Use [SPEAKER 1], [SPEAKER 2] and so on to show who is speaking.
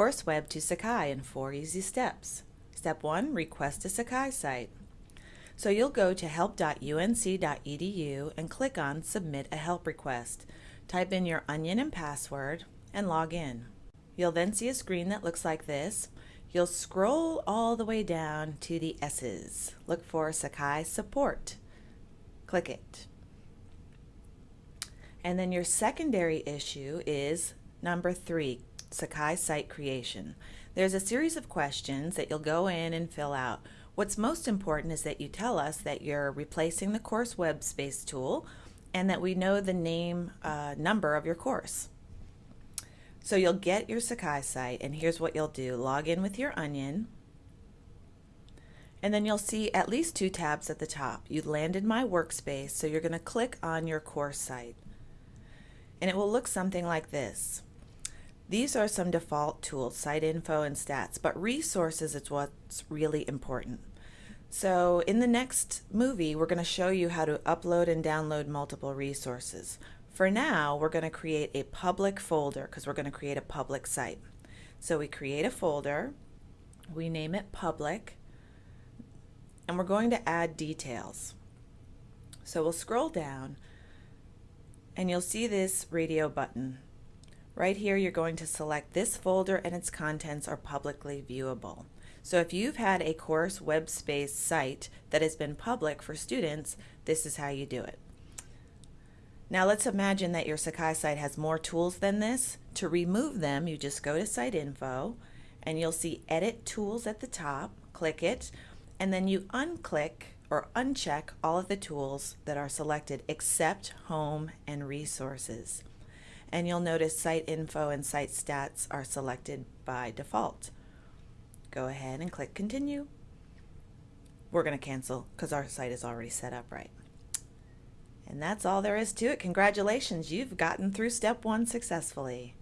[SPEAKER 1] CourseWeb to Sakai in four easy steps. Step 1. Request a Sakai site. So you'll go to help.unc.edu and click on Submit a Help Request. Type in your Onyen and password and log in. You'll then see a screen that looks like this. You'll scroll all the way down to the S's. Look for Sakai Support. Click it. And then your secondary issue is number three, Sakai site creation. There's a series of questions that you'll go in and fill out. What's most important is that you tell us that you're replacing the course web space tool and that we know the name uh, number of your course. So you'll get your Sakai site and here's what you'll do. Log in with your Onyen and then you'll see at least two tabs at the top. You landed my workspace so you're going to click on your course site and it will look something like this. These are some default tools, site info and stats, but resources is what's really important. So in the next movie, we're going to show you how to upload and download multiple resources. For now, we're going to create a public folder because we're going to create a public site. So we create a folder, we name it public, and we're going to add details. So we'll scroll down and you'll see this radio button. Right here, you're going to select this folder and its contents are publicly viewable. So if you've had a course web space site that has been public for students, this is how you do it. Now let's imagine that your Sakai site has more tools than this. To remove them, you just go to Site Info and you'll see Edit Tools at the top, click it, and then you unclick or uncheck all of the tools that are selected except Home and Resources and you'll notice site info and site stats are selected by default. Go ahead and click continue. We're going to cancel because our site is already set up right. And that's all there is to it. Congratulations, you've gotten through step one successfully.